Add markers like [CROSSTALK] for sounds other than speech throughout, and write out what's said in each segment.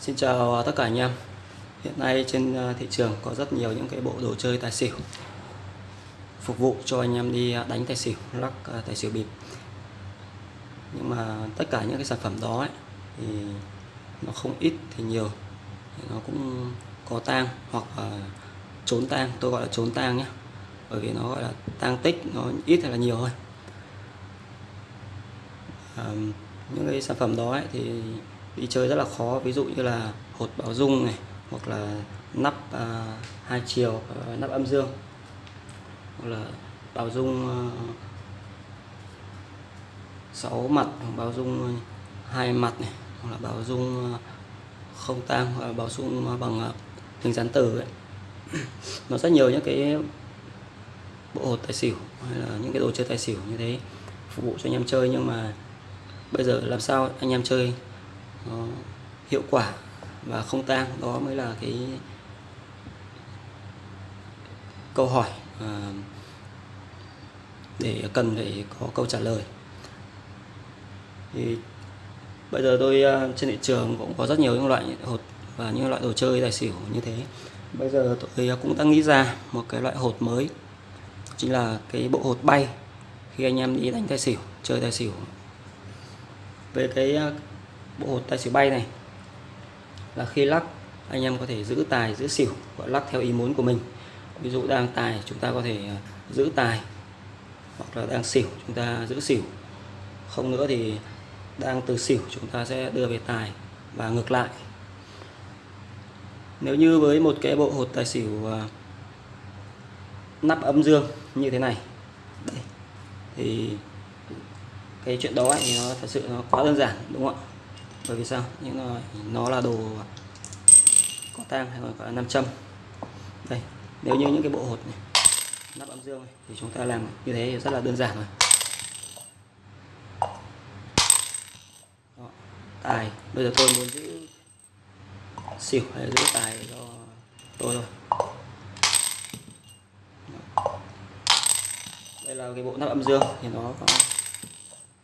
Xin chào tất cả anh em. Hiện nay trên ờ, thị trường có rất nhiều những cái bộ đồ chơi tài xỉu Phục vụ cho anh em đi à, đánh tài xỉu, lắc à, tài xỉu bịp. Nhưng mà tất cả những cái sản phẩm đó ấy, thì nó không ít thì nhiều. Thì Nó cũng có tang hoặc là trốn tang, tôi gọi là trốn tang nhé Bởi vì nó gọi là tang tích, nó ít hay là nhiều thôi. À, Những cái sản phẩm đó ấy, thì đi chơi rất là khó ví dụ như là hột báo dung này hoặc là nắp à, hai chiều à, nắp âm dương hoặc là báo dung à, 6 mặt báo dung à, hai mặt này hoặc là báo dung à, không tang hoặc là báo dung à, bằng à, hình dán tử ấy. [CLEARS THROAT] nó rất nhiều những cái bộ hột tài xỉu hay là những cái đồ chơi tài xỉu như thế phục vụ cho anh em chơi nhưng mà bây giờ làm sao anh em chơi nó hiệu quả và không tang. Đó mới là cái câu hỏi à, để cần phải có câu trả lời. Thì bây giờ tôi à, trên thị trường cũng có rất nhiều những loại hột và những loại đồ chơi tài xỉu như thế. Bây giờ tôi cũng đang nghĩ ra một cái loại hột mới chính là cái bộ hột bay khi anh em đi đánh tài xỉu chơi tài xỉu. Về cái à, bộ hột tài xỉu bay này. Là khi lắc, anh em có thể giữ tài, giữ xỉu và lắc theo ý muốn của mình. Ví dụ đang tài, chúng ta có thể à, giữ tài hoặc là đang xỉu, chúng ta giữ xỉu. Không nữa thì đang từ xỉu, chúng ta sẽ đưa về tài và ngược lại. Nếu như với một cái bộ hột tài xỉu à, nắp âm dương như thế này đây thì cái chuyện đó thì nó thật sự nó quá đơn giản, đúng không ạ? Bởi vì sao? Những nó, nó là đồ có tang hay còn gọi là nam châm. Đây nếu như những cái bộ hột này nắp âm dương này, thì chúng ta làm như thế thì rất là đơn giản rồi. Đó, tài. Bây giờ tôi muốn giữ xỉu hay giữ tài cho tôi thôi. Đây là cái bộ nắp âm dương thì nó có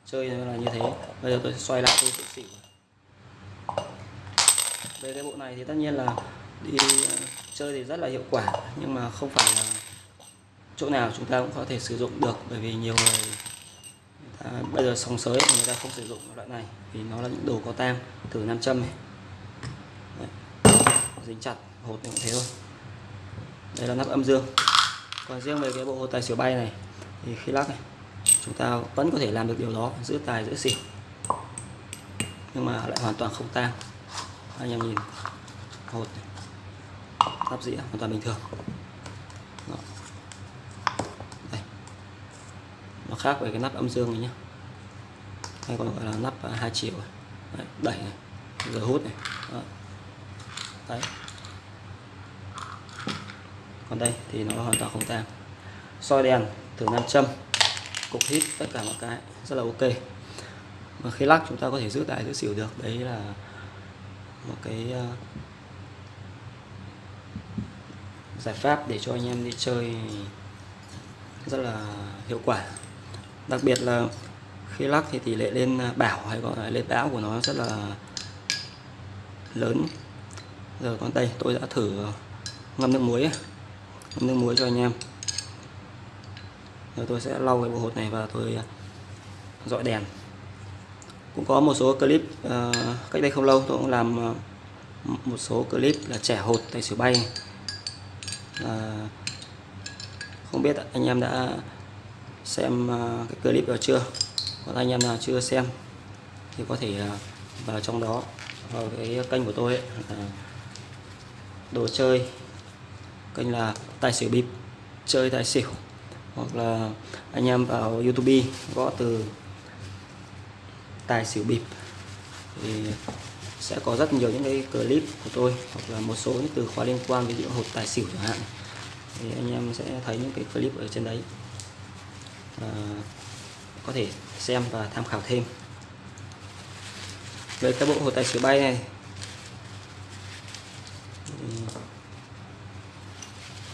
chơi là như thế. Bây giờ tôi sẽ xoay lại tôi sẽ xỉu về cái bộ này thì tất nhiên là đi ờ, chơi thì rất là hiệu quả nhưng mà không phải là chỗ nào chúng ta cũng có thể sử dụng được bởi vì nhiều người, ta, bây giờ sóng sới người ta không sử dụng loại này vì nó là những đồ có tang thử nam châm này. Đấy. dính chặt hột cũng thế thôi. Đây là nắp âm dương. Còn riêng về cái bộ hột tài xỉu bay này thì khi lắc này chúng ta vẫn có thể làm được điều đó giữ tài giữ xỉu. Nhưng mà lại hoàn toàn không tang anh em nhìn hột tắp dĩa hoàn toàn bình thường Đó. Đây. nó khác với cái nắp âm dương này nhá. hay còn gọi là nắp à, hai chiều à. Đấy, đẩy này giờ hút này Đó. Đấy. còn đây thì nó hoàn toàn không tang soi đèn thử nam châm cục hít tất cả mọi cái rất là ok mà khi lắc chúng ta có thể giữ tài giữ xỉu được đấy là một cái uh, giải pháp để cho anh em đi chơi rất là hiệu quả. Đặc biệt là khi lắc thì tỷ lệ lên bảo hay gọi là lên bão của nó rất là lớn. Giờ con đây tôi đã thử ngâm nước muối ngâm nước muối cho anh em. Rồi tôi sẽ lau cái bộ hột này và tôi ờ, dọi đèn cũng có một số clip uh, cách đây không lâu tôi cũng làm uh, một số clip là trẻ hột tài xỉu bay. Uh, không biết anh em đã xem uh, cái clip đó chưa? Còn anh em nào chưa xem thì có thể uh, vào trong đó vào cái kênh của tôi ấy, là đồ chơi kênh là tài xỉu bịp chơi tài xỉu. Hoặc là anh em vào YouTube gõ từ tài xỉu bịp. Thì sẽ có rất nhiều những cái clip của tôi hoặc là một số những từ khóa liên quan ví dụ hột tài xỉu chẳng hạn. Thì anh em sẽ thấy những cái clip ở trên đấy. À, có thể xem và tham khảo thêm. Về cái bộ hột tài xỉu bay này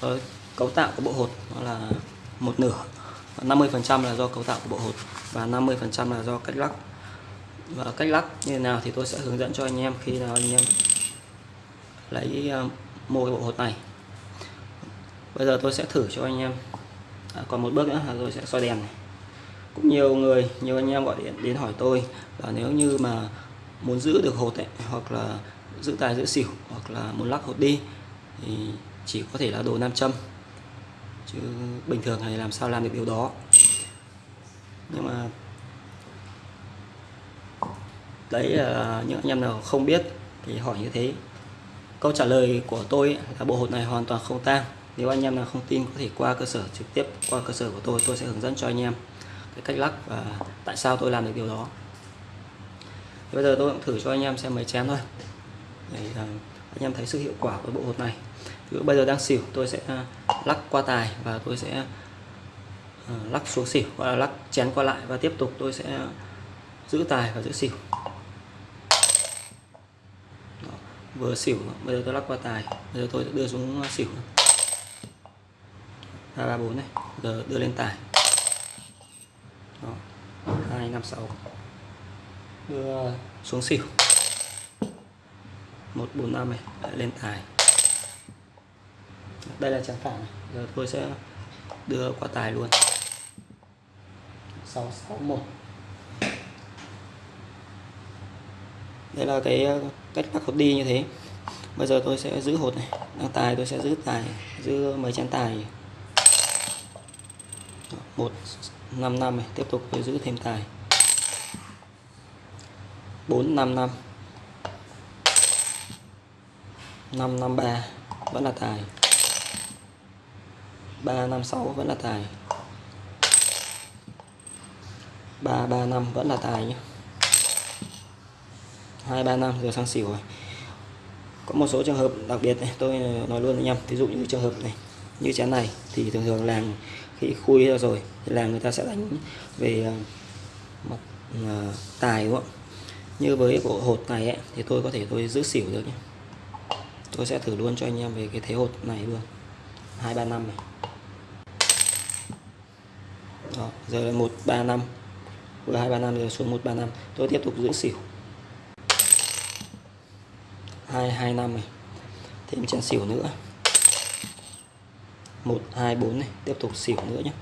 ở cấu tạo của bộ hột nó là một nửa 50% là do cấu tạo của bộ hột và 50% là do cách lắc và cách lắc như thế nào thì tôi sẽ hướng dẫn cho anh em khi nào anh em lấy à, mua cái bộ hột này. Bây giờ tôi sẽ thử cho anh em. À, còn một bước nữa là tôi sẽ soi đèn này. Cũng nhiều người nhiều anh em gọi điện đến hỏi tôi là nếu như mà muốn giữ được hột ấy, hoặc là giữ tài giữ xỉu hoặc là muốn lắc hột đi thì chỉ có thể là đồ nam châm. Chứ bình thường này làm sao làm được điều đó. Nhưng mà đấy là những anh em nào không biết thì hỏi như thế. Câu trả lời của tôi là bộ hột này hoàn toàn không tang. Nếu anh em nào không tin, có thể qua cơ sở trực tiếp, qua cơ sở của tôi tôi sẽ hướng dẫn cho anh em cái cách lắc và tại sao tôi làm được điều đó. Bây giờ tôi cũng thử cho anh em xem mấy chén thôi. Để ờ, anh em thấy sự hiệu quả của bộ hột này. Ví bây giờ đang xỉu, tôi sẽ ờ, lắc qua tài và tôi sẽ lắc xuống xỉu hoặc là lắc chén qua lại và tiếp tục tôi sẽ giữ tài và giữ xỉu Đó, vừa xỉu bây giờ tôi lắc qua tài. Bây giờ tôi sẽ đưa xuống à, xỉu hai ba bốn này. Giờ đưa lên tài. Đó, hai năm sáu. Đưa xuống xỉu. Một bốn năm này. Lại lên tài. Đây là trắng phản giờ tôi sẽ đưa qua tài luôn. 661 đây là cái ờ, cách lắc hột đi như thế. Bây giờ tôi sẽ giữ hột này. Đang tài tôi sẽ giữ tài, giữ mấy chén tài. Một, năm năm này, tiếp tục tôi giữ thêm tài. 455 553 vẫn là tài. 356 vẫn là tài. 335 vẫn là tài nhé 235 giờ sang xỉu rồi. Có một số trường hợp đặc biệt này tôi nói luôn anh em ví dụ như trường hợp này như chén này thì thường thường làng khi khui ra rồi thì làng người ta sẽ đánh về ờ, mặt uh, tài đúng không? Như với bộ hột này ấy, thì tôi có thể tôi giữ xỉu được nhé. Tôi sẽ thử luôn cho anh em về cái thế hột này luôn. Hai ba năm này. Đó, giờ là một ba năm. Vừa hai ba năm giờ xuống một ba năm. Tôi tiếp tục giữ xỉu hai hai năm này thêm chân xỉu nữa. Một, hai, bốn này. Tiếp tục xỉu nữa nhé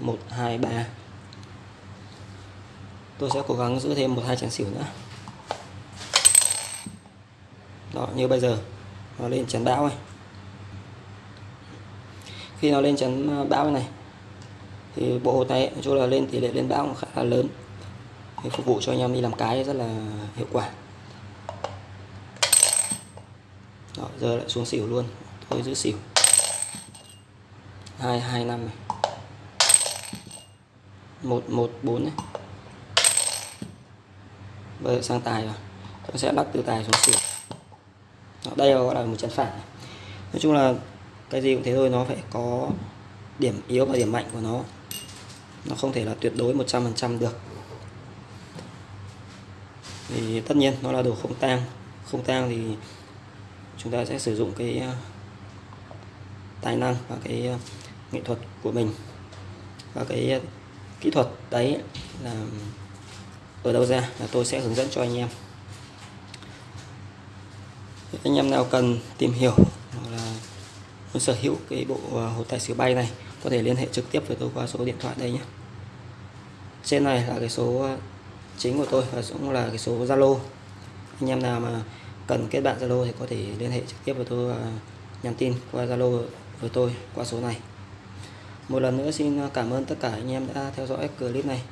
một, hai, ba. Tôi sẽ cố gắng giữ thêm một, hai chén xỉu nữa. Đó, như bây giờ. Nó lên chén bão này khi nó lên chén ờ, bão này, thì bộ hột này chỗ là lên tỷ lệ lên bão khá là lớn. Thì phục vụ cho anh em đi làm cái rất là hiệu quả. Đó, giờ lại xuống xỉu luôn. Tôi giữ xỉu. Hai hai năm này. Một một bốn này bây giờ sang tài rồi. Tôi sẽ lắc từ tài xuống xỉu. Đó, đây gọi là một chân phản này. nói chung là cái gì cũng thế thôi nó phải có điểm yếu và điểm mạnh của nó. Nó không thể là tuyệt đối 100% được. Thì tất nhiên nó là đồ không tang. Không tang thì chúng ta sẽ sử dụng cái ờ, tài năng và cái ờ, nghệ thuật của mình. Và cái ờ, kỹ thuật đấy là ở đâu ra là tôi sẽ hướng dẫn cho anh em. Anh em nào cần tìm hiểu hoặc là muốn sở hữu cái bộ hồ tài xỉu bay này, có thể liên hệ trực tiếp với tôi qua số điện thoại đây nhé. Trên này là cái số chính của tôi và cũng là cái số Zalo. Anh em nào mà cần kết bạn Zalo thì có thể liên hệ trực tiếp với tôi à, nhắn tin qua Zalo với tôi qua số này. Một lần nữa xin à, cảm ơn tất cả anh em đã theo dõi clip này.